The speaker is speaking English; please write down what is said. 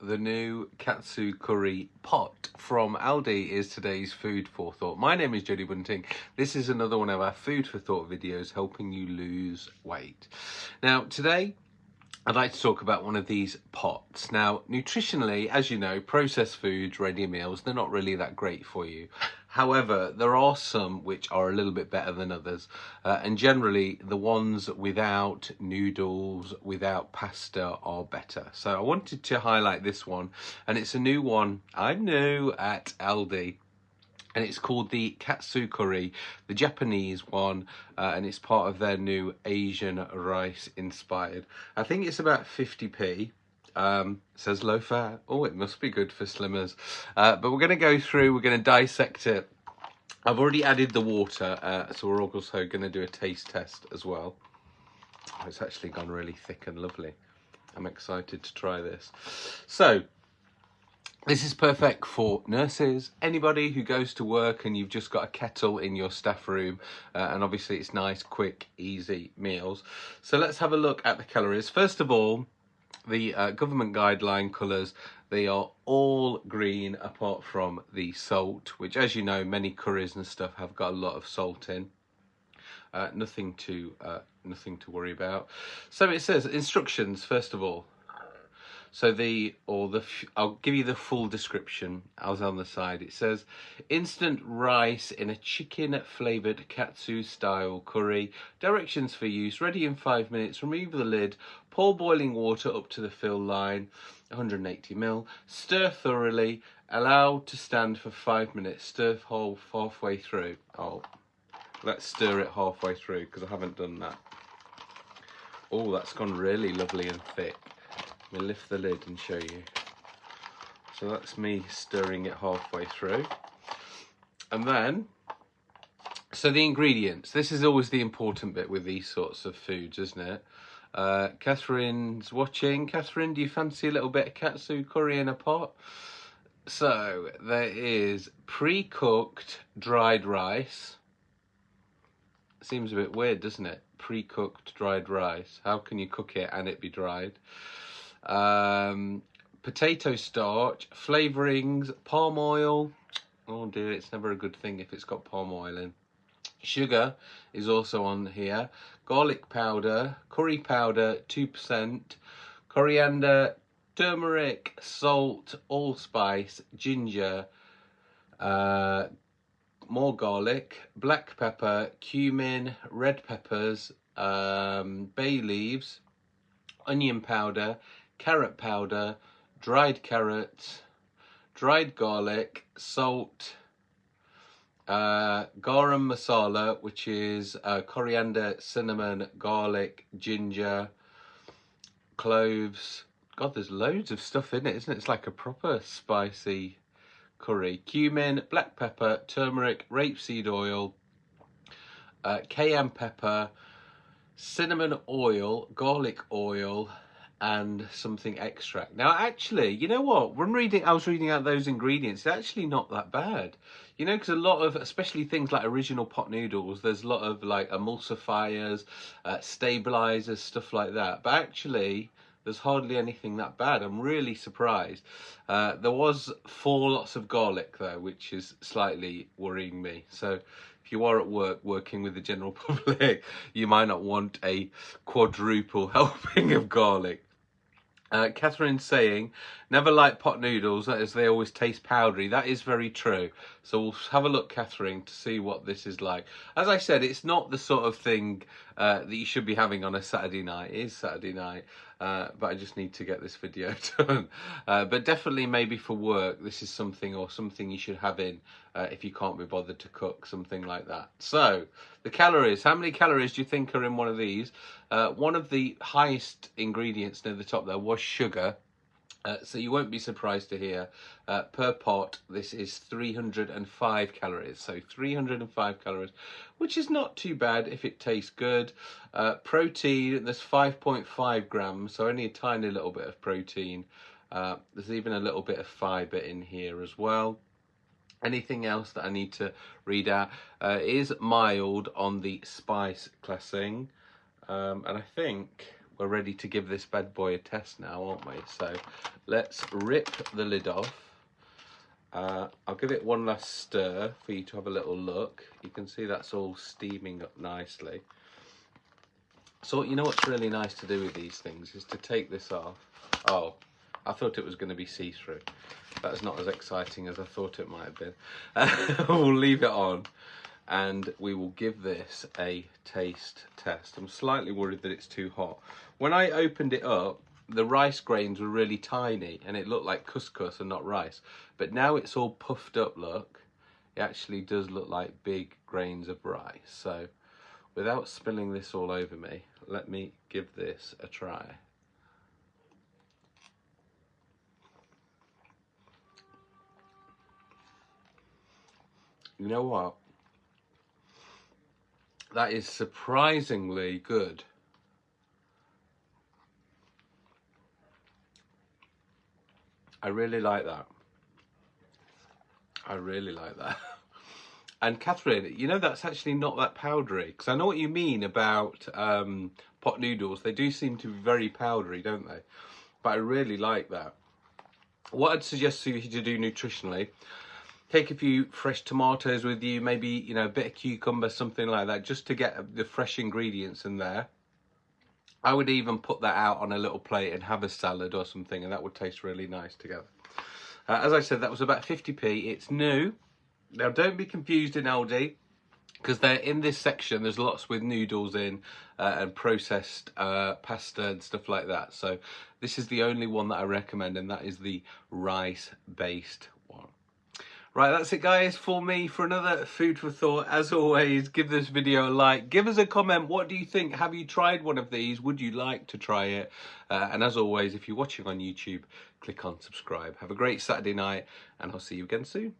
the new katsu curry pot from Aldi is today's food for thought. My name is Jody Bunting. This is another one of our food for thought videos helping you lose weight. Now today I'd like to talk about one of these pots. Now, nutritionally, as you know, processed foods, ready meals, they're not really that great for you. However, there are some which are a little bit better than others. Uh, and generally, the ones without noodles, without pasta are better. So I wanted to highlight this one. And it's a new one, I know, at Aldi and it's called the katsu curry the japanese one uh, and it's part of their new asian rice inspired i think it's about 50p um, says low fat oh it must be good for slimmers uh, but we're going to go through we're going to dissect it i've already added the water uh, so we're also going to do a taste test as well oh, it's actually gone really thick and lovely i'm excited to try this so this is perfect for nurses, anybody who goes to work and you've just got a kettle in your staff room uh, and obviously it's nice, quick, easy meals. So let's have a look at the calories. First of all, the uh, government guideline colours, they are all green apart from the salt, which as you know, many curries and stuff have got a lot of salt in. Uh, nothing to uh, nothing to worry about. So it says instructions first of all. So the, or the, I'll give you the full description as on the side. It says, instant rice in a chicken flavoured katsu style curry. Directions for use, ready in five minutes. Remove the lid, pour boiling water up to the fill line, 180 ml. Stir thoroughly, allow to stand for five minutes. Stir whole halfway through. Oh, let's stir it halfway through because I haven't done that. Oh, that's gone really lovely and thick. Me lift the lid and show you. So that's me stirring it halfway through. And then, so the ingredients. This is always the important bit with these sorts of foods, isn't it? Uh, Catherine's watching. Catherine, do you fancy a little bit of katsu curry in a pot? So there is pre-cooked dried rice. Seems a bit weird, doesn't it? Pre-cooked dried rice. How can you cook it and it be dried? Um, potato starch, flavourings, palm oil. Oh dear, it's never a good thing if it's got palm oil in. Sugar is also on here. Garlic powder, curry powder, 2%, coriander, turmeric, salt, allspice, ginger, uh, more garlic, black pepper, cumin, red peppers, um, bay leaves, onion powder, carrot powder, dried carrot, dried garlic, salt, uh, garam masala, which is uh, coriander, cinnamon, garlic, ginger, cloves. God, there's loads of stuff in it, isn't it? It's like a proper spicy curry. Cumin, black pepper, turmeric, rapeseed oil, uh, cayenne pepper, cinnamon oil, garlic oil, and something extract. Now, actually, you know what? When reading, I was reading out those ingredients. It's actually not that bad. You know, because a lot of, especially things like original pot noodles, there's a lot of like emulsifiers, uh, stabilizers, stuff like that. But actually, there's hardly anything that bad. I'm really surprised. Uh, there was four lots of garlic though, which is slightly worrying me. So if you are at work working with the general public, you might not want a quadruple helping of garlic. Uh, Catherine's saying, never like pot noodles as they always taste powdery. That is very true. So we'll have a look, Catherine, to see what this is like. As I said, it's not the sort of thing uh, that you should be having on a Saturday night. It is Saturday night, uh, but I just need to get this video done. Uh, but definitely maybe for work, this is something or something you should have in uh, if you can't be bothered to cook, something like that. So, the calories. How many calories do you think are in one of these? Uh, one of the highest ingredients near the top there was sugar. Uh, so you won't be surprised to hear uh, per pot this is 305 calories. So 305 calories which is not too bad if it tastes good. Uh, protein there's 5.5 grams so only a tiny little bit of protein. Uh, there's even a little bit of fiber in here as well. Anything else that I need to read out uh, is mild on the spice classing. Um, and I think we're ready to give this bad boy a test now, aren't we? So let's rip the lid off. Uh, I'll give it one last stir for you to have a little look. You can see that's all steaming up nicely. So you know what's really nice to do with these things is to take this off. Oh, I thought it was going to be see-through. That's not as exciting as I thought it might have been. we'll leave it on and we will give this a taste test. I'm slightly worried that it's too hot. When I opened it up, the rice grains were really tiny and it looked like couscous and not rice. But now it's all puffed up, look. It actually does look like big grains of rice. So without spilling this all over me, let me give this a try. You know what? That is surprisingly good. I really like that. I really like that. And Catherine, you know that's actually not that powdery because I know what you mean about um, pot noodles. They do seem to be very powdery, don't they? But I really like that. What I'd suggest to you to do nutritionally take a few fresh tomatoes with you, maybe, you know, a bit of cucumber, something like that, just to get the fresh ingredients in there. I would even put that out on a little plate and have a salad or something, and that would taste really nice together. Uh, as I said, that was about 50p. It's new. Now, don't be confused in Aldi, because they're in this section. There's lots with noodles in uh, and processed uh, pasta and stuff like that. So this is the only one that I recommend, and that is the rice-based Right, that's it guys for me for another food for thought. As always, give this video a like. Give us a comment. What do you think? Have you tried one of these? Would you like to try it? Uh, and as always, if you're watching on YouTube, click on subscribe. Have a great Saturday night and I'll see you again soon.